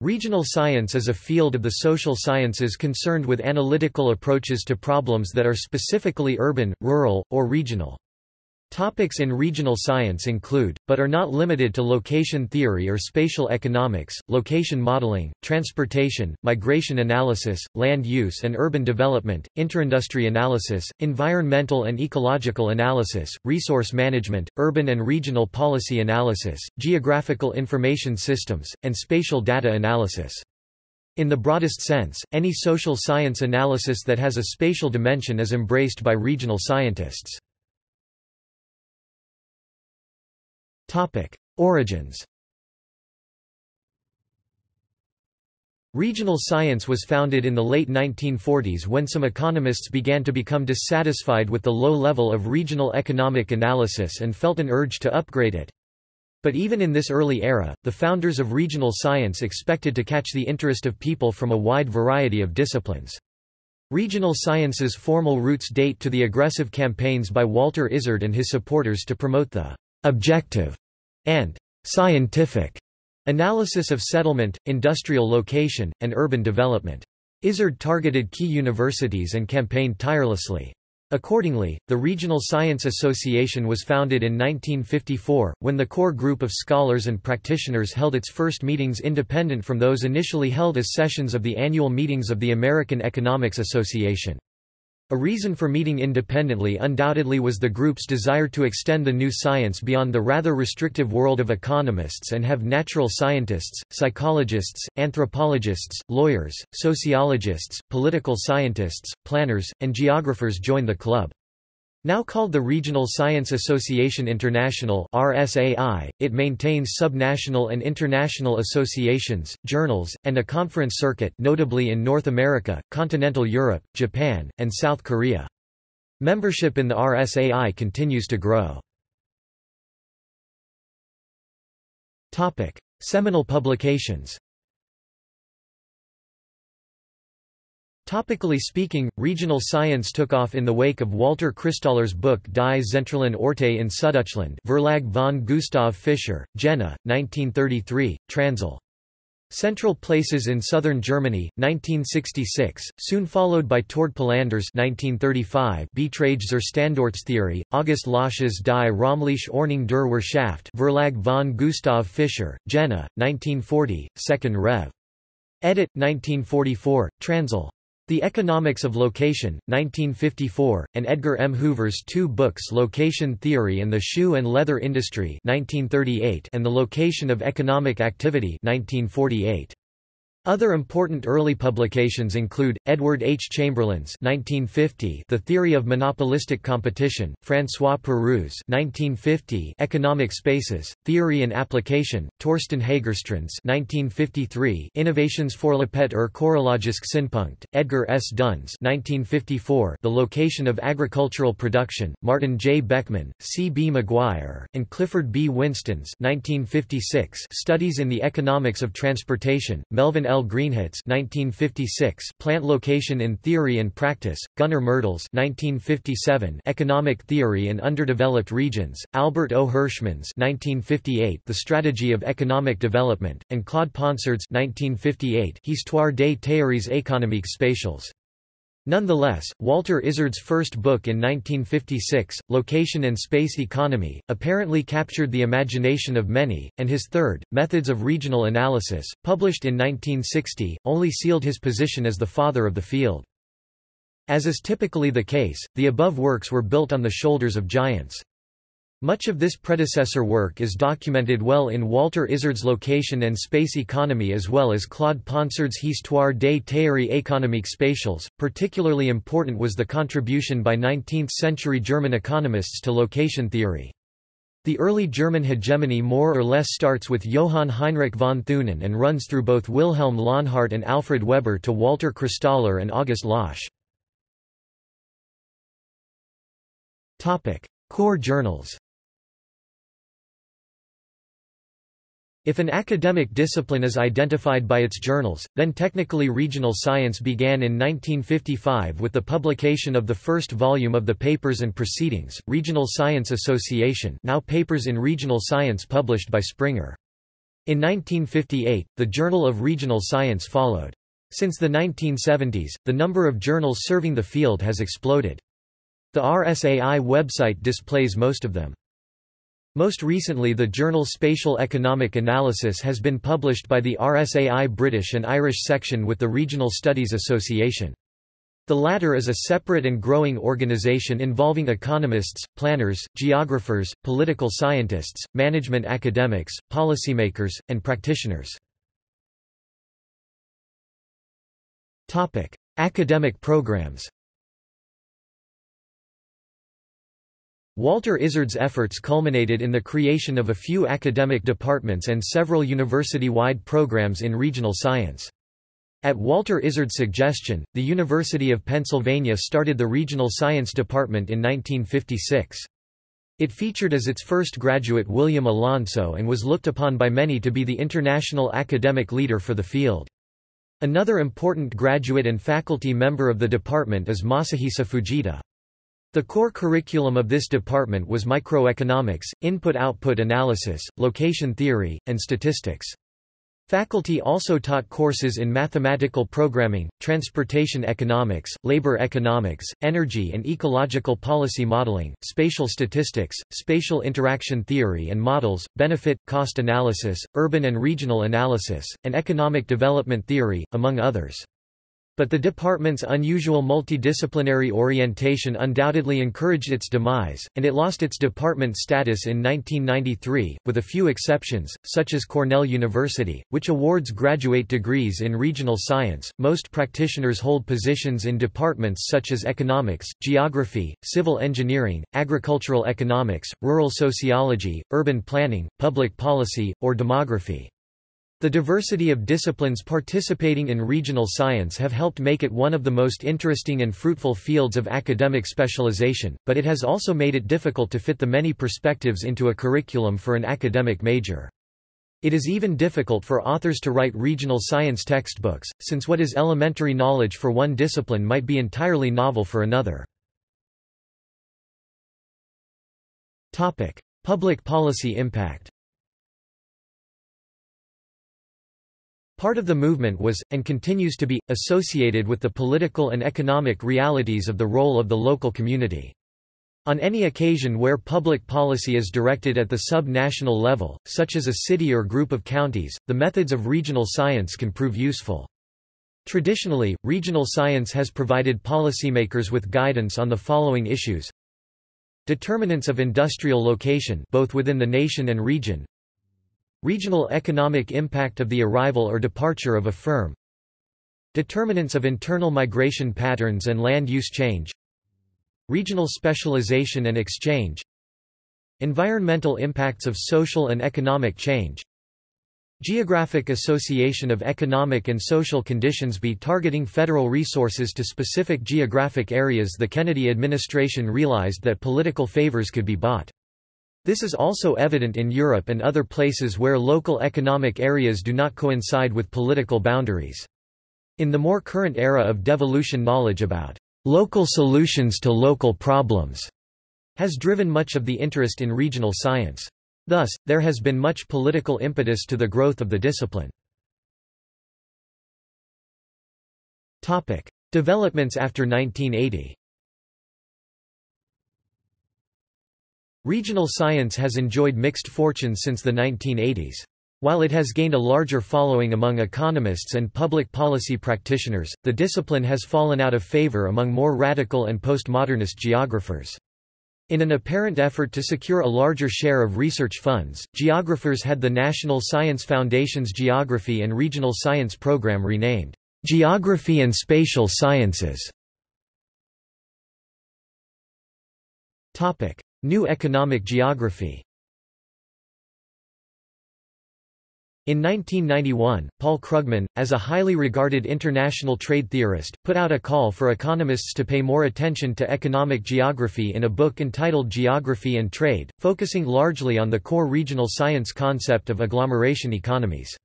Regional science is a field of the social sciences concerned with analytical approaches to problems that are specifically urban, rural, or regional. Topics in regional science include, but are not limited to location theory or spatial economics, location modeling, transportation, migration analysis, land use and urban development, interindustry analysis, environmental and ecological analysis, resource management, urban and regional policy analysis, geographical information systems, and spatial data analysis. In the broadest sense, any social science analysis that has a spatial dimension is embraced by regional scientists. Topic: Origins. Regional science was founded in the late 1940s when some economists began to become dissatisfied with the low level of regional economic analysis and felt an urge to upgrade it. But even in this early era, the founders of regional science expected to catch the interest of people from a wide variety of disciplines. Regional science's formal roots date to the aggressive campaigns by Walter Isard and his supporters to promote the objective, and scientific analysis of settlement, industrial location, and urban development. Isard targeted key universities and campaigned tirelessly. Accordingly, the Regional Science Association was founded in 1954, when the core group of scholars and practitioners held its first meetings independent from those initially held as sessions of the annual meetings of the American Economics Association. A reason for meeting independently undoubtedly was the group's desire to extend the new science beyond the rather restrictive world of economists and have natural scientists, psychologists, anthropologists, lawyers, sociologists, political scientists, planners, and geographers join the club. Now called the Regional Science Association International RSAI, it maintains subnational and international associations, journals, and a conference circuit notably in North America, continental Europe, Japan, and South Korea. Membership in the RSAI continues to grow. Seminal publications Topically speaking, regional science took off in the wake of Walter Christaller's book Die zentralen Orte in Süddeutschland Verlag von Gustav Fischer, Jena, 1933, Transl. Central Places in Southern Germany, 1966, soon followed by Tord Palander's 1935 Betrage zur Standortstheorie, August Lösch's Die Räumliche Ordnung der Wirtschaft Verlag von Gustav Fischer, Jena, 1940, 2nd Rev. Edit, 1944, Transl. The Economics of Location, 1954, and Edgar M. Hoover's two books Location Theory and the Shoe and Leather Industry 1938 and The Location of Economic Activity 1948. Other important early publications include, Edward H. Chamberlin's 1950 The Theory of Monopolistic Competition, François Perroux 1950 Economic Spaces, Theory and Application, Torsten Hägerstrand's 1953 Innovations Vorlapet er Chorologisk Synpunkt, Edgar S. Dunn's 1954 The Location of Agricultural Production, Martin J. Beckmann, C. B. McGuire, and Clifford B. Winston's 1956 Studies in the Economics of Transportation, Melvin L. L. Greenhut's 1956 Plant Location in Theory and Practice, Gunnar Myrdal's 1957 Economic Theory in Underdeveloped Regions, Albert O. Hirschman's 1958 The Strategy of Economic Development, and Claude Ponsard's 1958 Histoire des théories économiques spatiales. Nonetheless, Walter Isard's first book in 1956, Location and Space Economy, apparently captured the imagination of many, and his third, Methods of Regional Analysis, published in 1960, only sealed his position as the father of the field. As is typically the case, the above works were built on the shoulders of giants. Much of this predecessor work is documented well in Walter Isard's Location and Space Economy as well as Claude Ponsard's Histoire des théories économiques spatiales. Particularly important was the contribution by 19th-century German economists to location theory. The early German hegemony more or less starts with Johann Heinrich von Thünen and runs through both Wilhelm Launhardt and Alfred Weber to Walter Christaller and August Lösch. Core journals If an academic discipline is identified by its journals, then technically regional science began in 1955 with the publication of the first volume of the Papers and Proceedings, Regional Science Association now Papers in Regional Science published by Springer. In 1958, the Journal of Regional Science followed. Since the 1970s, the number of journals serving the field has exploded. The RSAI website displays most of them. Most recently the journal Spatial Economic Analysis has been published by the RSAI British and Irish section with the Regional Studies Association. The latter is a separate and growing organisation involving economists, planners, geographers, political scientists, management academics, policymakers, and practitioners. Academic programs Walter Isard's efforts culminated in the creation of a few academic departments and several university-wide programs in regional science. At Walter Isard's suggestion, the University of Pennsylvania started the Regional Science Department in 1956. It featured as its first graduate William Alonso and was looked upon by many to be the international academic leader for the field. Another important graduate and faculty member of the department is Masahisa Fujita. The core curriculum of this department was microeconomics, input-output analysis, location theory, and statistics. Faculty also taught courses in mathematical programming, transportation economics, labor economics, energy and ecological policy modeling, spatial statistics, spatial interaction theory and models, benefit-cost analysis, urban and regional analysis, and economic development theory, among others. But the department's unusual multidisciplinary orientation undoubtedly encouraged its demise, and it lost its department status in 1993, with a few exceptions, such as Cornell University, which awards graduate degrees in regional science. Most practitioners hold positions in departments such as economics, geography, civil engineering, agricultural economics, rural sociology, urban planning, public policy, or demography. The diversity of disciplines participating in regional science have helped make it one of the most interesting and fruitful fields of academic specialization, but it has also made it difficult to fit the many perspectives into a curriculum for an academic major. It is even difficult for authors to write regional science textbooks, since what is elementary knowledge for one discipline might be entirely novel for another. Public policy impact Part of the movement was, and continues to be, associated with the political and economic realities of the role of the local community. On any occasion where public policy is directed at the sub-national level, such as a city or group of counties, the methods of regional science can prove useful. Traditionally, regional science has provided policymakers with guidance on the following issues Determinants of industrial location both within the nation and region Regional economic impact of the arrival or departure of a firm. Determinants of internal migration patterns and land use change. Regional specialization and exchange. Environmental impacts of social and economic change. Geographic association of economic and social conditions be targeting federal resources to specific geographic areas The Kennedy administration realized that political favors could be bought. This is also evident in Europe and other places where local economic areas do not coincide with political boundaries. In the more current era of devolution knowledge about local solutions to local problems has driven much of the interest in regional science. Thus, there has been much political impetus to the growth of the discipline. Topic. Developments after 1980 Regional science has enjoyed mixed fortunes since the 1980s. While it has gained a larger following among economists and public policy practitioners, the discipline has fallen out of favor among more radical and postmodernist geographers. In an apparent effort to secure a larger share of research funds, geographers had the National Science Foundation's Geography and Regional Science Program renamed, "'Geography and Spatial Sciences' New economic geography In 1991, Paul Krugman, as a highly regarded international trade theorist, put out a call for economists to pay more attention to economic geography in a book entitled Geography and Trade, focusing largely on the core regional science concept of agglomeration economies.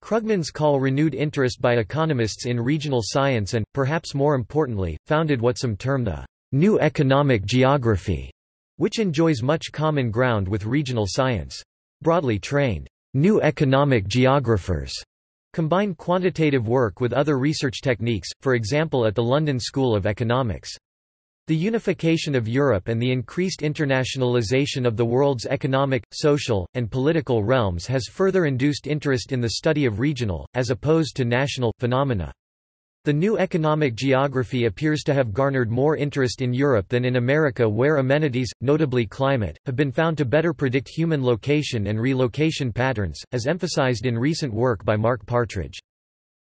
Krugman's call renewed interest by economists in regional science and, perhaps more importantly, founded what some term the new economic geography which enjoys much common ground with regional science. Broadly trained, new economic geographers combine quantitative work with other research techniques, for example at the London School of Economics. The unification of Europe and the increased internationalization of the world's economic, social, and political realms has further induced interest in the study of regional, as opposed to national, phenomena. The new economic geography appears to have garnered more interest in Europe than in America where amenities, notably climate, have been found to better predict human location and relocation patterns, as emphasized in recent work by Mark Partridge.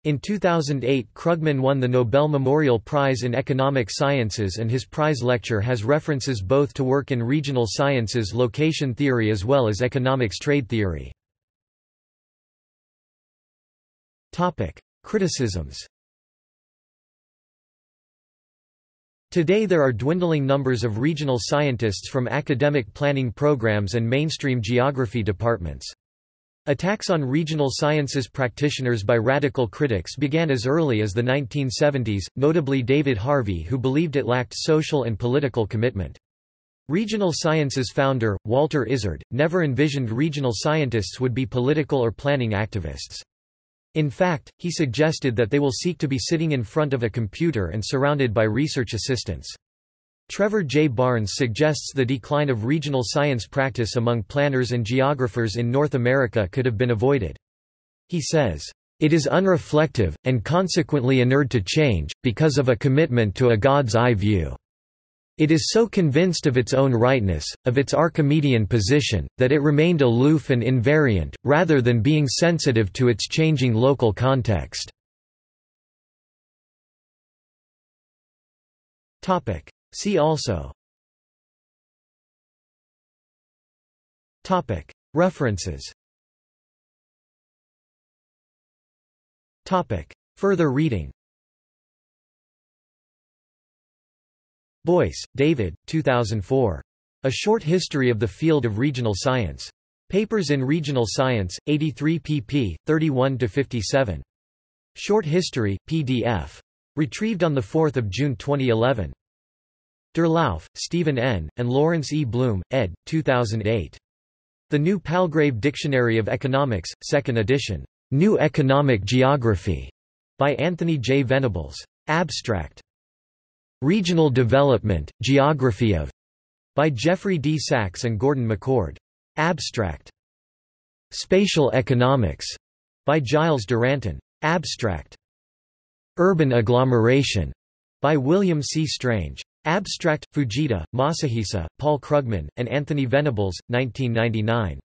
In 2008 Krugman won the Nobel Memorial Prize in Economic Sciences and his prize lecture has references both to work in regional sciences location theory as well as economics trade theory. Criticisms Today there are dwindling numbers of regional scientists from academic planning programs and mainstream geography departments. Attacks on regional sciences practitioners by radical critics began as early as the 1970s, notably David Harvey who believed it lacked social and political commitment. Regional Sciences founder, Walter Isard, never envisioned regional scientists would be political or planning activists. In fact, he suggested that they will seek to be sitting in front of a computer and surrounded by research assistants. Trevor J. Barnes suggests the decline of regional science practice among planners and geographers in North America could have been avoided. He says, "...it is unreflective, and consequently inured to change, because of a commitment to a God's eye view. It is so convinced of its own rightness, of its Archimedean position, that it remained aloof and invariant, rather than being sensitive to its changing local context." See also. References. Further reading Boyce, David, 2004. A Short History of the Field of Regional Science. Papers in Regional Science, 83 pp. 31–57. Short History, PDF. Retrieved on 4 June 2011. Durlauf, Stephen N., and Lawrence E. Blume, ed. 2008. The New Palgrave Dictionary of Economics, 2nd edition. New Economic Geography, by Anthony J. Venables. Abstract. Regional Development, Geography of, by Jeffrey D. Sachs and Gordon McCord. Abstract. Spatial Economics, by Giles Duranton. Abstract. Urban Agglomeration, by William C. Strange. Abstract, Fujita, Masahisa, Paul Krugman, and Anthony Venables, 1999.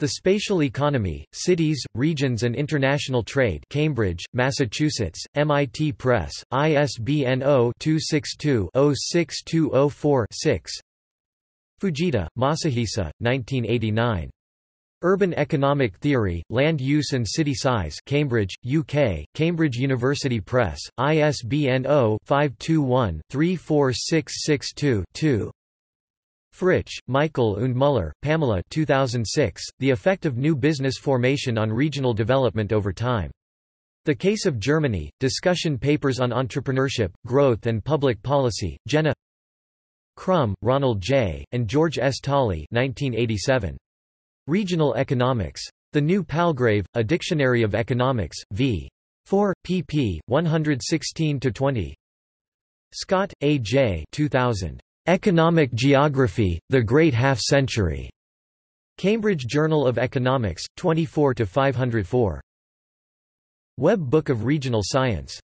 The Spatial Economy, Cities, Regions and International Trade Cambridge, Massachusetts, MIT Press, ISBN 0-262-06204-6 Fujita, Masahisa, 1989. Urban Economic Theory, Land Use and City Size Cambridge, UK, Cambridge University Press, ISBN 0-521-34662-2 Fritsch, Michael und Müller, Pamela 2006, The Effect of New Business Formation on Regional Development Over Time. The Case of Germany, Discussion Papers on Entrepreneurship, Growth and Public Policy, Jena Krumm, Ronald J., and George S. Tolley 1987. Regional Economics. The New Palgrave, A Dictionary of Economics, v. 4, pp. 116–20 Scott, A. J. 2000. Economic Geography, The Great Half-Century. Cambridge Journal of Economics, 24–504. Web Book of Regional Science